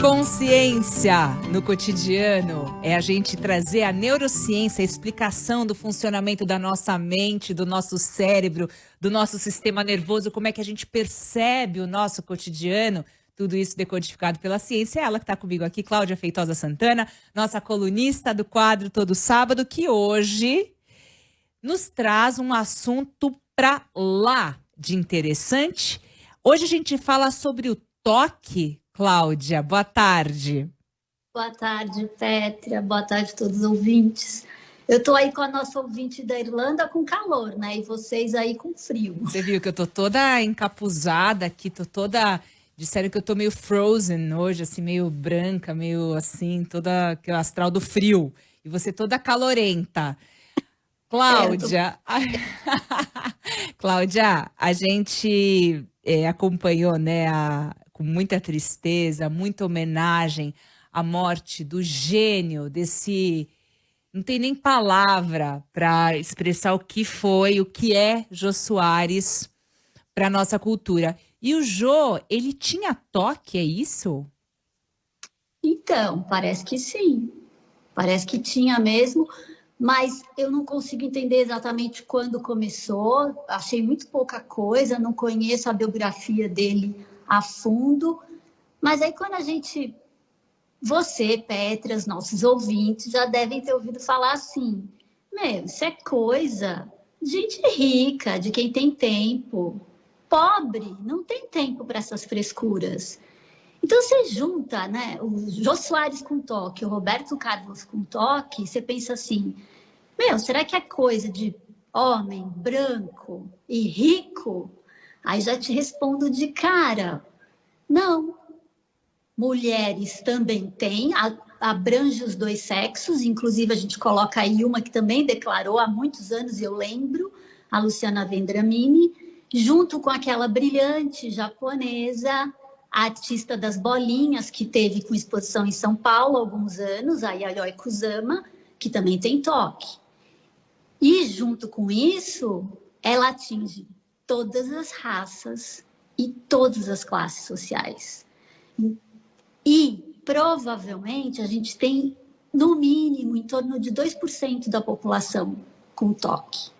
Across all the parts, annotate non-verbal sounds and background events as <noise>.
Consciência no cotidiano é a gente trazer a neurociência, a explicação do funcionamento da nossa mente, do nosso cérebro, do nosso sistema nervoso, como é que a gente percebe o nosso cotidiano. Tudo isso decodificado pela ciência. É ela que está comigo aqui, Cláudia Feitosa Santana, nossa colunista do quadro Todo Sábado, que hoje nos traz um assunto para lá de interessante. Hoje a gente fala sobre o toque Cláudia, boa tarde. Boa tarde, Pétria. Boa tarde a todos os ouvintes. Eu estou aí com a nossa ouvinte da Irlanda com calor, né? E vocês aí com frio. Você viu que eu tô toda encapuzada aqui, tô toda. Disseram que eu tô meio frozen hoje, assim, meio branca, meio assim, toda que é o astral do frio. E você toda calorenta. Cláudia, tô... <laughs> Cláudia, a gente é, acompanhou, né, a, com muita tristeza, muita homenagem à morte do gênio desse. Não tem nem palavra para expressar o que foi, o que é Jô Soares para nossa cultura. E o Jô, ele tinha toque, é isso? Então, parece que sim. Parece que tinha mesmo, mas eu não consigo entender exatamente quando começou. Achei muito pouca coisa, não conheço a biografia dele a fundo. Mas aí quando a gente, você, Petra, os nossos ouvintes já devem ter ouvido falar assim, meu, isso é coisa de gente rica, de quem tem tempo. Pobre não tem tempo para essas frescuras. Então você junta, né, o Jô Soares com toque, o Roberto Carlos com toque, você pensa assim, meu, será que é coisa de homem branco e rico? Aí já te respondo de cara. Não. Mulheres também têm, abrange os dois sexos, inclusive a gente coloca aí uma que também declarou há muitos anos, eu lembro, a Luciana Vendramini, junto com aquela brilhante japonesa, artista das bolinhas, que teve com exposição em São Paulo há alguns anos, a Yayoi Kusama, que também tem toque. E junto com isso, ela atinge todas as raças e todas as classes sociais. E provavelmente a gente tem, no mínimo, em torno de 2% da população com toque.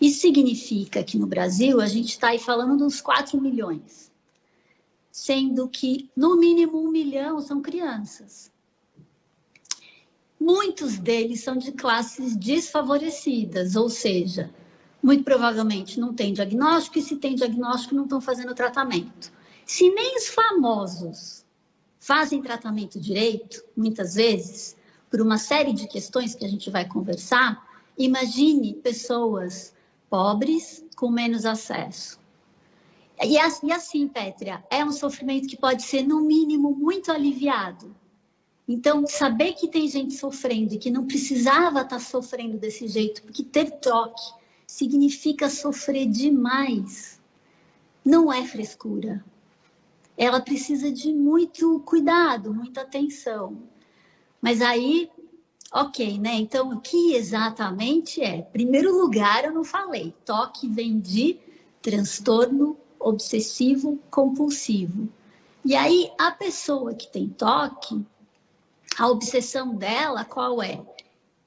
Isso significa que no Brasil a gente está aí falando dos 4 milhões, sendo que no mínimo um milhão são crianças. Muitos deles são de classes desfavorecidas, ou seja, muito provavelmente não tem diagnóstico, e se tem diagnóstico, não estão fazendo tratamento. Se nem os famosos fazem tratamento direito, muitas vezes, por uma série de questões que a gente vai conversar, imagine pessoas pobres com menos acesso. E assim, Pétria, é um sofrimento que pode ser, no mínimo, muito aliviado. Então, saber que tem gente sofrendo e que não precisava estar sofrendo desse jeito, porque ter toque significa sofrer demais. Não é frescura. Ela precisa de muito cuidado, muita atenção. Mas aí, ok, né? Então, o que exatamente é? Primeiro lugar, eu não falei. Toque vem de transtorno obsessivo compulsivo. E aí, a pessoa que tem toque, a obsessão dela, qual é?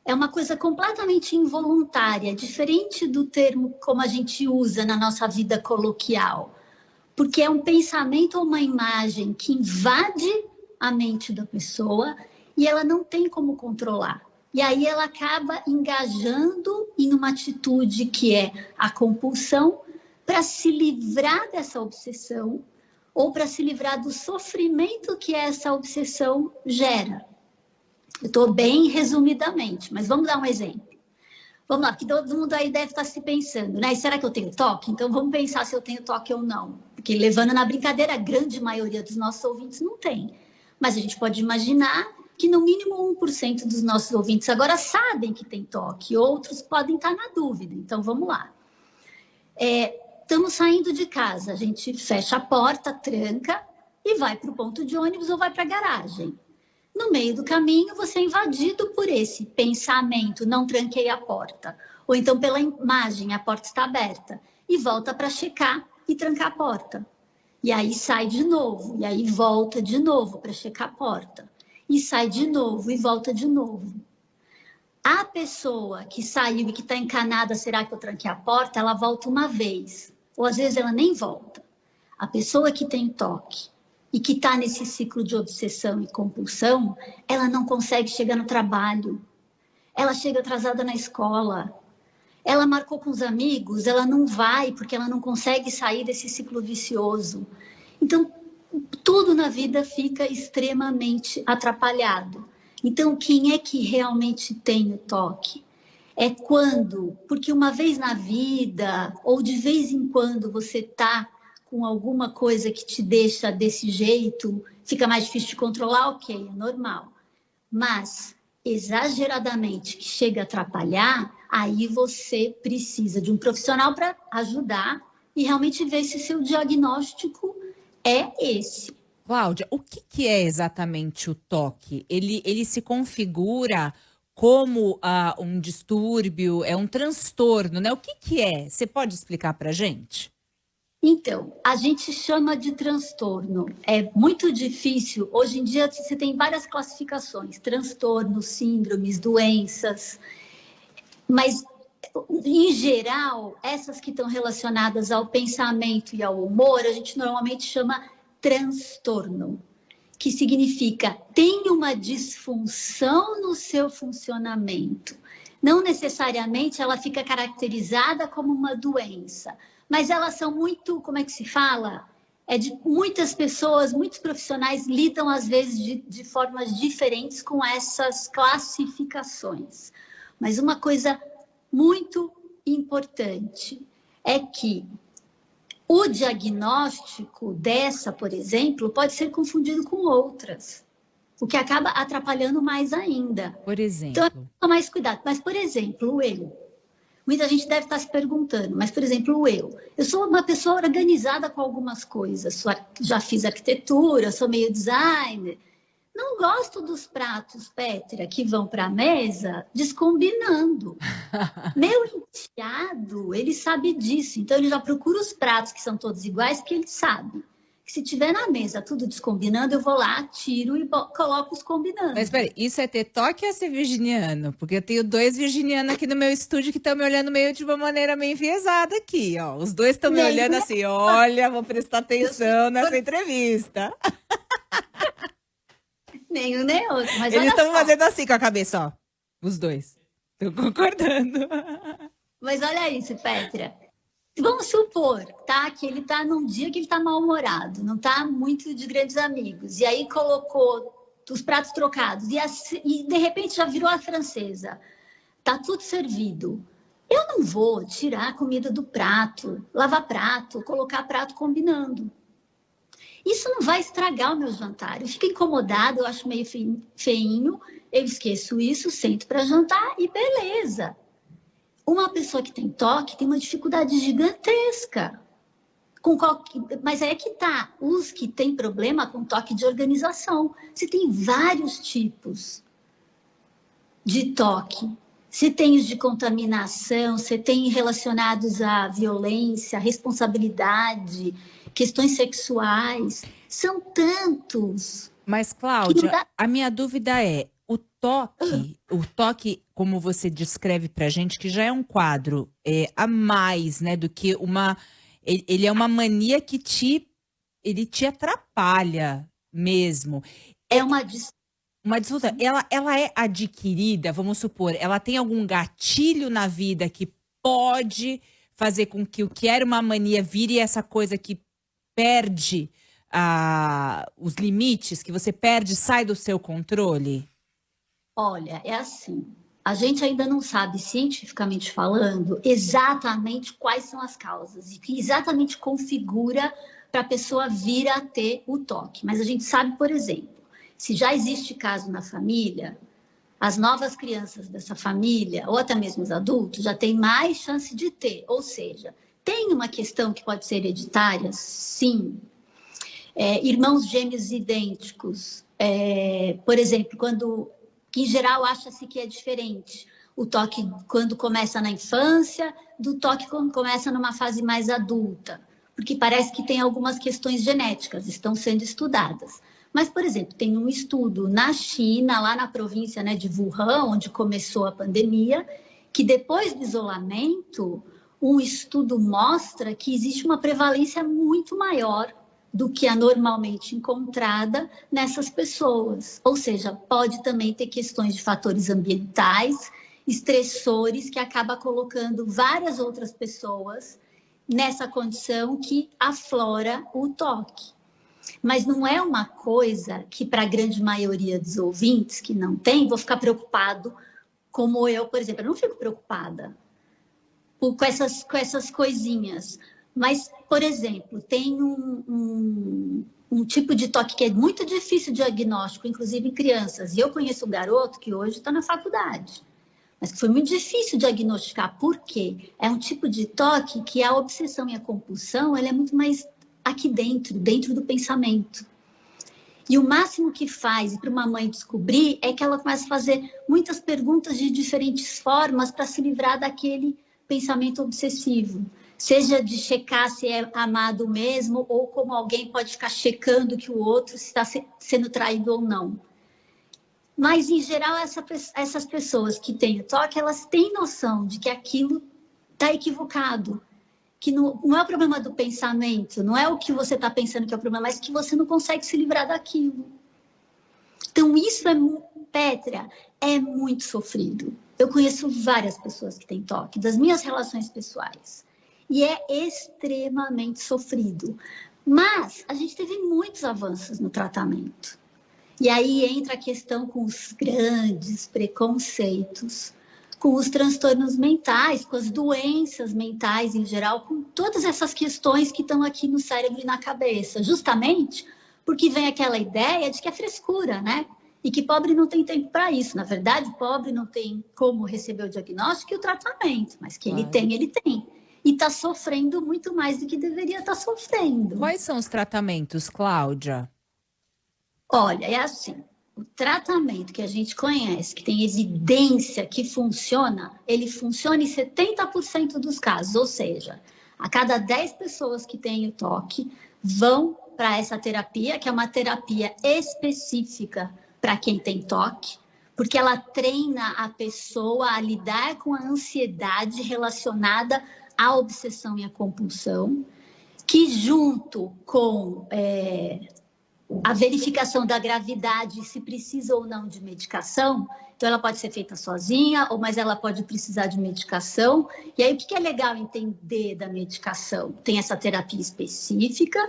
É uma coisa completamente involuntária, diferente do termo como a gente usa na nossa vida coloquial, porque é um pensamento ou uma imagem que invade a mente da pessoa e ela não tem como controlar. E aí ela acaba engajando em uma atitude que é a compulsão para se livrar dessa obsessão ou para se livrar do sofrimento que essa obsessão gera. Eu estou bem resumidamente, mas vamos dar um exemplo. Vamos lá, porque todo mundo aí deve estar se pensando, né? Será que eu tenho toque? Então vamos pensar se eu tenho toque ou não. Porque levando na brincadeira, a grande maioria dos nossos ouvintes não tem. Mas a gente pode imaginar que no mínimo 1% dos nossos ouvintes agora sabem que tem toque, outros podem estar na dúvida. Então vamos lá. É, estamos saindo de casa, a gente fecha a porta, tranca e vai para o ponto de ônibus ou vai para a garagem. No meio do caminho, você é invadido por esse pensamento, não tranquei a porta. Ou então pela imagem, a porta está aberta. E volta para checar e trancar a porta. E aí sai de novo, e aí volta de novo para checar a porta. E sai de novo e volta de novo. A pessoa que saiu e que está encanada, será que eu tranquei a porta? Ela volta uma vez, ou às vezes ela nem volta. A pessoa que tem toque e que está nesse ciclo de obsessão e compulsão, ela não consegue chegar no trabalho, ela chega atrasada na escola, ela marcou com os amigos, ela não vai porque ela não consegue sair desse ciclo vicioso. Então, tudo na vida fica extremamente atrapalhado. Então, quem é que realmente tem o toque? É quando, porque uma vez na vida, ou de vez em quando você está com alguma coisa que te deixa desse jeito, fica mais difícil de controlar, ok, é normal. Mas exageradamente que chega a atrapalhar, aí você precisa de um profissional para ajudar e realmente ver se seu diagnóstico é esse. Cláudia, o que, que é exatamente o toque? Ele, ele se configura como uh, um distúrbio, é um transtorno, né? O que, que é? Você pode explicar para gente? Então, a gente chama de transtorno. É muito difícil. Hoje em dia, você tem várias classificações: transtornos, síndromes, doenças. Mas, em geral, essas que estão relacionadas ao pensamento e ao humor, a gente normalmente chama transtorno, que significa tem uma disfunção no seu funcionamento. Não necessariamente ela fica caracterizada como uma doença, mas elas são muito, como é que se fala? É de muitas pessoas, muitos profissionais lidam às vezes de, de formas diferentes com essas classificações. Mas uma coisa muito importante é que o diagnóstico dessa, por exemplo, pode ser confundido com outras, o que acaba atrapalhando mais ainda. Por exemplo. Então, tomar mais cuidado. Mas, por exemplo, o eu. Muita gente deve estar se perguntando, mas, por exemplo, eu. Eu sou uma pessoa organizada com algumas coisas. Já fiz arquitetura, sou meio designer. Não gosto dos pratos, Pétria, que vão para a mesa descombinando. <laughs> Meu enteado, ele sabe disso. Então, ele já procura os pratos que são todos iguais, porque ele sabe se tiver na mesa tudo descombinando, eu vou lá, tiro e coloco os combinando. Mas peraí, isso é ter toque ou é ser virginiano? Porque eu tenho dois virginianos aqui no meu estúdio que estão me olhando meio de uma maneira meio enviesada aqui, ó. Os dois estão me olhando assim, olha, vou prestar atenção nessa entrevista. <laughs> Nenhum nem outro. Mas Eles estão fazendo assim com a cabeça, ó. Os dois. Estão concordando. <laughs> Mas olha isso, Petra. Vamos supor, tá? Que ele tá num dia que ele tá mal-humorado, não tá muito de grandes amigos. E aí colocou os pratos trocados e, e de repente já virou a francesa. Tá tudo servido. Eu não vou tirar a comida do prato, lavar prato, colocar prato combinando. Isso não vai estragar o meu jantar. Eu fico incomodada, eu acho meio feinho, eu esqueço isso, sento para jantar e beleza. Uma pessoa que tem toque tem uma dificuldade gigantesca. Com qual... Mas é que tá, os que têm problema com toque de organização. Você tem vários tipos de toque. Você tem os de contaminação, você tem relacionados à violência, responsabilidade, questões sexuais. São tantos. Mas, Cláudia, dá... a minha dúvida é: o toque, o toque, como você descreve pra gente, que já é um quadro é, a mais, né, do que uma. Ele é uma mania que te. Ele te atrapalha mesmo. É uma uma disfunção. Ela, ela é adquirida, vamos supor, ela tem algum gatilho na vida que pode fazer com que o que era uma mania vire essa coisa que perde ah, os limites, que você perde, sai do seu controle? Olha, é assim. A gente ainda não sabe, cientificamente falando, exatamente quais são as causas e que exatamente configura para a pessoa vir a ter o toque. Mas a gente sabe, por exemplo, se já existe caso na família, as novas crianças dessa família, ou até mesmo os adultos, já têm mais chance de ter. Ou seja, tem uma questão que pode ser hereditária? Sim. É, irmãos gêmeos idênticos. É, por exemplo, quando que em geral acha-se que é diferente. O toque quando começa na infância, do toque quando começa numa fase mais adulta. porque parece que tem algumas questões genéticas, estão sendo estudadas. Mas, por exemplo, tem um estudo na China, lá na província né, de Wuhan, onde começou a pandemia, que depois do isolamento, um estudo mostra que existe uma prevalência muito maior do que a normalmente encontrada nessas pessoas. Ou seja, pode também ter questões de fatores ambientais, estressores, que acaba colocando várias outras pessoas nessa condição que aflora o toque. Mas não é uma coisa que, para a grande maioria dos ouvintes que não tem, vou ficar preocupado, como eu, por exemplo. Eu não fico preocupada com essas, com essas coisinhas. Mas, por exemplo, tem um, um, um, tipo de toque que é muito difícil de diagnóstico, inclusive em crianças. E eu conheço um garoto que hoje está na faculdade, mas que foi muito difícil diagnosticar. Por quê? É um tipo de toque que a obsessão e a compulsão ela é muito mais aqui dentro, dentro do pensamento. E o máximo que faz para uma mãe descobrir é que ela começa a fazer muitas perguntas de diferentes formas para se livrar daquele pensamento obsessivo seja de checar se é amado mesmo ou como alguém pode ficar checando que o outro está sendo traído ou não. Mas, em geral, essa, essas pessoas que têm o toque, elas têm noção de que aquilo está equivocado, que não, não, é o problema do pensamento, não é o que você está pensando que é o problema, mas que você não consegue se livrar daquilo. Então, isso é, Pétrea, é muito sofrido. Eu conheço várias pessoas que têm toque, das minhas relações pessoais e é extremamente sofrido. Mas a gente teve muitos avanços no tratamento. E aí entra a questão com os grandes preconceitos, com os transtornos mentais, com as doenças mentais em geral, com todas essas questões que estão aqui no cérebro e na cabeça, justamente porque vem aquela ideia de que é frescura, né? E que pobre não tem tempo para isso. Na verdade, pobre não tem como receber o diagnóstico e o tratamento, mas que ele tem, ele tem e está sofrendo muito mais do que deveria estar tá sofrendo. Quais são os tratamentos, Cláudia? Olha, é assim. O tratamento que a gente conhece, que tem evidência que funciona, ele funciona em 70% dos casos, ou seja, a cada 10 pessoas que têm o toque vão para essa terapia, que é uma terapia específica para quem tem toque, porque ela treina a pessoa a lidar com a ansiedade relacionada a obsessão e a compulsão, que junto com é, a verificação da gravidade, se precisa ou não de medicação, então ela pode ser feita sozinha, ou mas ela pode precisar de medicação. E aí o que é legal entender da medicação? Tem essa terapia específica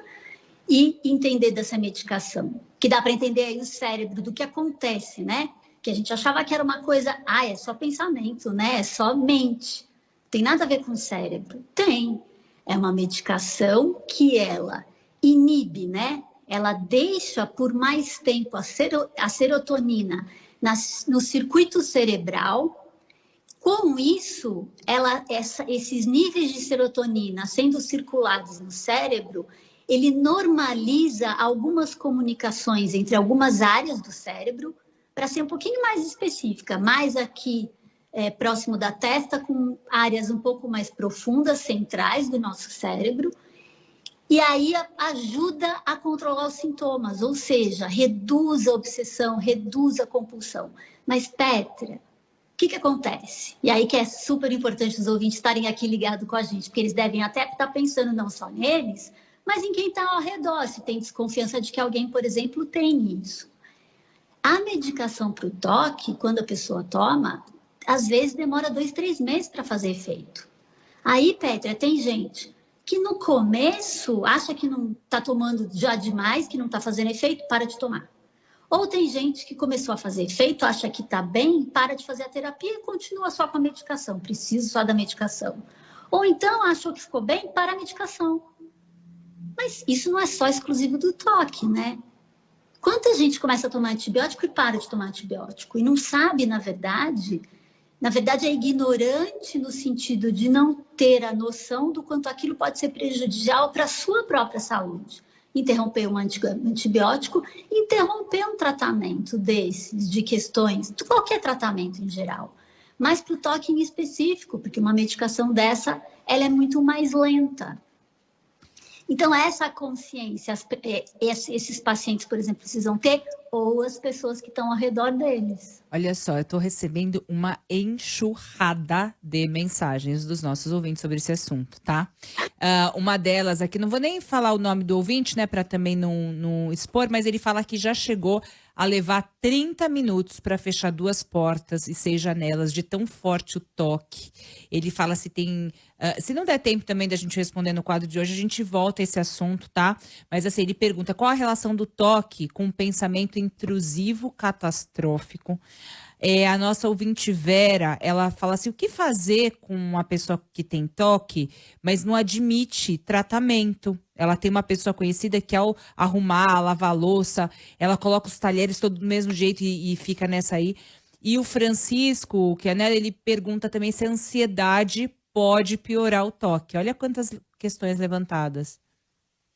e entender dessa medicação, que dá para entender aí o cérebro do que acontece, né? Que a gente achava que era uma coisa, ah, é só pensamento, né? É só mente. Tem nada a ver com o cérebro? Tem. É uma medicação que ela inibe, né? Ela deixa por mais tempo a, sero, a serotonina no circuito cerebral. Com isso, ela, essa, esses níveis de serotonina sendo circulados no cérebro, ele normaliza algumas comunicações entre algumas áreas do cérebro, para ser um pouquinho mais específica, mais aqui é, próximo da testa, com áreas um pouco mais profundas, centrais do nosso cérebro. E aí ajuda a controlar os sintomas, ou seja, reduz a obsessão, reduz a compulsão. Mas, Petra, o que, que acontece? E aí que é super importante os ouvintes estarem aqui ligados com a gente, porque eles devem até estar pensando não só neles, mas em quem está ao redor, se tem desconfiança de que alguém, por exemplo, tem isso. A medicação para o toque, quando a pessoa toma, às vezes demora dois, três meses para fazer efeito. Aí, Petra, tem gente que no começo acha que não está tomando já demais, que não está fazendo efeito, para de tomar. Ou tem gente que começou a fazer efeito, acha que está bem, para de fazer a terapia e continua só com a medicação, precisa só da medicação. Ou então achou que ficou bem, para a medicação. Mas isso não é só exclusivo do toque, né? Quanta gente começa a tomar antibiótico e para de tomar antibiótico e não sabe, na verdade, na verdade, é ignorante no sentido de não ter a noção do quanto aquilo pode ser prejudicial para a sua própria saúde. Interromper um antibiótico, interromper um tratamento desses, de questões, de qualquer tratamento em geral. Mas para o toque em específico, porque uma medicação dessa, ela é muito mais lenta. Então, essa consciência, é, esses pacientes, por exemplo, precisam ter, ou as pessoas que estão ao redor deles. Olha só, eu estou recebendo uma enxurrada de mensagens dos nossos ouvintes sobre esse assunto, tá? Uh, uma delas aqui, não vou nem falar o nome do ouvinte, né, para também não, não expor, mas ele fala que já chegou a levar 30 minutos para fechar duas portas e seis janelas, de tão forte o toque. Ele fala se tem. Uh, se não der tempo também da gente responder no quadro de hoje, a gente volta a esse assunto, tá? Mas assim, ele pergunta qual a relação do toque com o pensamento intrusivo catastrófico. É, a nossa ouvinte Vera, ela fala assim: o que fazer com uma pessoa que tem toque, mas não admite tratamento? Ela tem uma pessoa conhecida que, ao arrumar, lavar a louça, ela coloca os talheres todo do mesmo jeito e, e fica nessa aí. E o Francisco, que é né, ele pergunta também se a ansiedade pode piorar o toque. Olha quantas questões levantadas.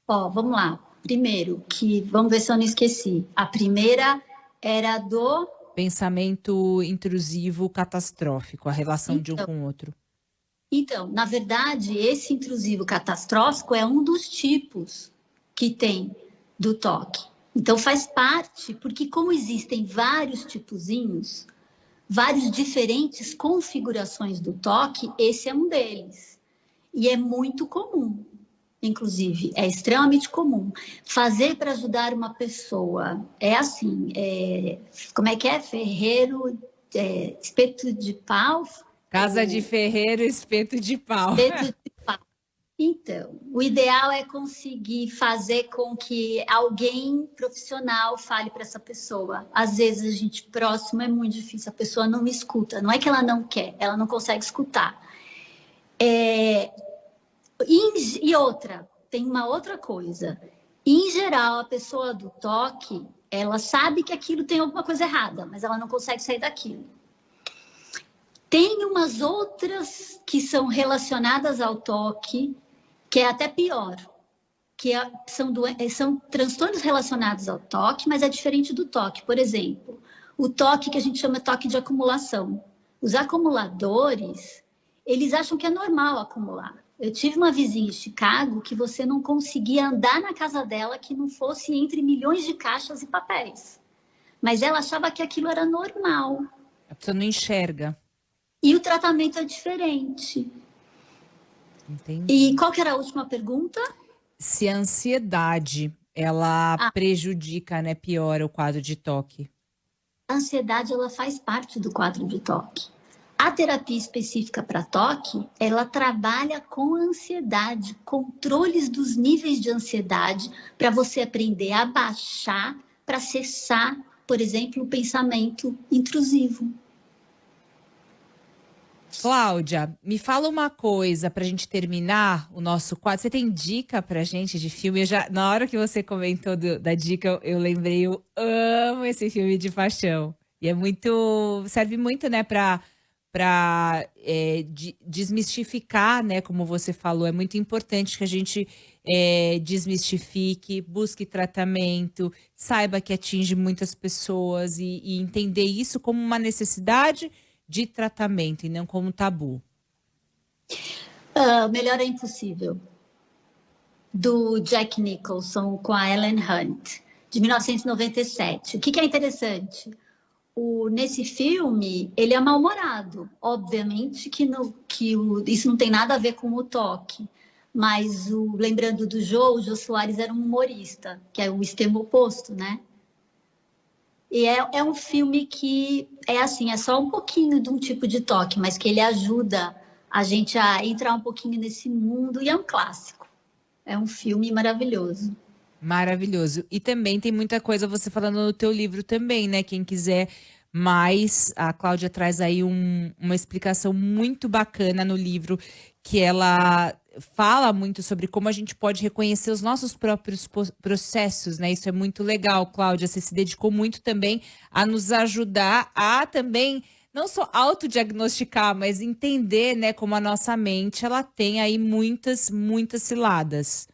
Ó, vamos lá. Primeiro, que vamos ver se eu não esqueci. A primeira era do pensamento intrusivo catastrófico, a relação então, de um então. com o outro. Então, na verdade, esse intrusivo catastrófico é um dos tipos que tem do toque. Então, faz parte, porque como existem vários tipozinhos, várias diferentes configurações do toque, esse é um deles. E é muito comum inclusive, é extremamente comum. Fazer para ajudar uma pessoa é assim, é, como é que é? Ferreiro, é, espeto de pau? Casa de ferreiro, espeto de pau. Espeto de <laughs> pau. Então, o ideal é conseguir fazer com que alguém profissional fale para essa pessoa. Às vezes a gente próximo é muito difícil, a pessoa não me escuta. Não é que ela não quer, ela não consegue escutar. É, e, outra, tem uma outra coisa. Em geral, a pessoa do toque, ela sabe que aquilo tem alguma coisa errada, mas ela não consegue sair daquilo. Tem umas outras que são relacionadas ao toque, que é até pior, que é, são, são transtornos relacionados ao toque, mas é diferente do toque. Por exemplo, o toque que a gente chama toque de acumulação. Os acumuladores, eles acham que é normal acumular. Eu tive uma vizinha em Chicago que você não conseguia andar na casa dela que não fosse entre milhões de caixas e papéis. Mas ela achava que aquilo era normal. A pessoa não enxerga. E o tratamento é diferente. Entendi. E qual que era a última pergunta? Se a ansiedade, ela ah. prejudica, né, piora o quadro de toque. A ansiedade, ela faz parte do quadro de toque. A terapia específica para toque, ela trabalha com ansiedade, controles dos níveis de ansiedade, para você aprender a baixar, para cessar, por exemplo, o pensamento intrusivo. Cláudia, me fala uma coisa para a gente terminar o nosso quadro. Você tem dica para gente de filme? Eu já, na hora que você comentou do, da dica, eu lembrei, eu amo esse filme de paixão. E é muito, serve muito, né, para para é, de, desmistificar, né? Como você falou, é muito importante que a gente é, desmistifique, busque tratamento, saiba que atinge muitas pessoas e, e entender isso como uma necessidade de tratamento e não como tabu. Uh, melhor é impossível. Do Jack Nicholson com a Ellen Hunt, de 1997. O que, que é interessante? O, nesse filme, ele é mal-humorado. Obviamente que, no, que o, isso não tem nada a ver com o toque. Mas, o, lembrando do Jô, o Jô Soares era um humorista, que é o extremo oposto, né? E é, é um filme que é assim, é só um pouquinho de um tipo de toque, mas que ele ajuda a gente a entrar um pouquinho nesse mundo e é um clássico. É um filme maravilhoso. Maravilhoso. E também tem muita coisa você falando no teu livro também, né? Quem quiser mais, a Cláudia traz aí um, uma explicação muito bacana no livro, que ela fala muito sobre como a gente pode reconhecer os nossos próprios processos, né? Isso é muito legal, Cláudia. Você se dedicou muito também a nos ajudar a também não só autodiagnosticar, mas entender, né, como a nossa mente, ela tem aí muitas, muitas ciladas.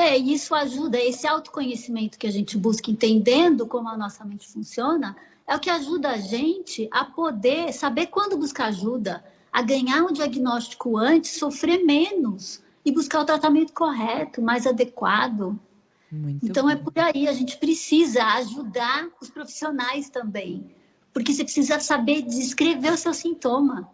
É, isso ajuda, esse autoconhecimento que a gente busca, entendendo como a nossa mente funciona, é o que ajuda a gente a poder saber quando buscar ajuda, a ganhar um diagnóstico antes, sofrer menos e buscar o tratamento correto, mais adequado. Muito então é bom. é por aí, a gente precisa ajudar os profissionais também, porque você precisa saber descrever o seu sintoma.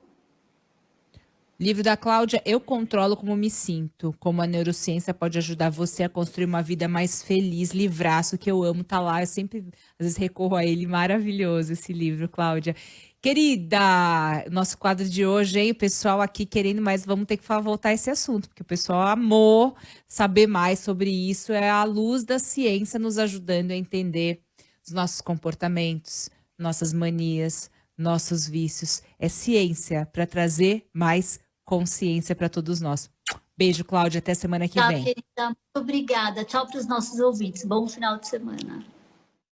Livro da Cláudia, Eu Controlo Como Me Sinto. Como a neurociência pode ajudar você a construir uma vida mais feliz. Livraço que eu amo, tá lá. Eu sempre, às vezes, recorro a ele. Maravilhoso esse livro, Cláudia. Querida, nosso quadro de hoje, hein? O pessoal aqui querendo mais, vamos ter que voltar a esse assunto, porque o pessoal amou saber mais sobre isso. É a luz da ciência nos ajudando a entender os nossos comportamentos, nossas manias, nossos vícios. É ciência para trazer mais consciência para todos nós. Beijo, Cláudia. Até semana que Tchau, vem. Querida. Muito obrigada. Tchau para os nossos ouvintes. Bom final de semana.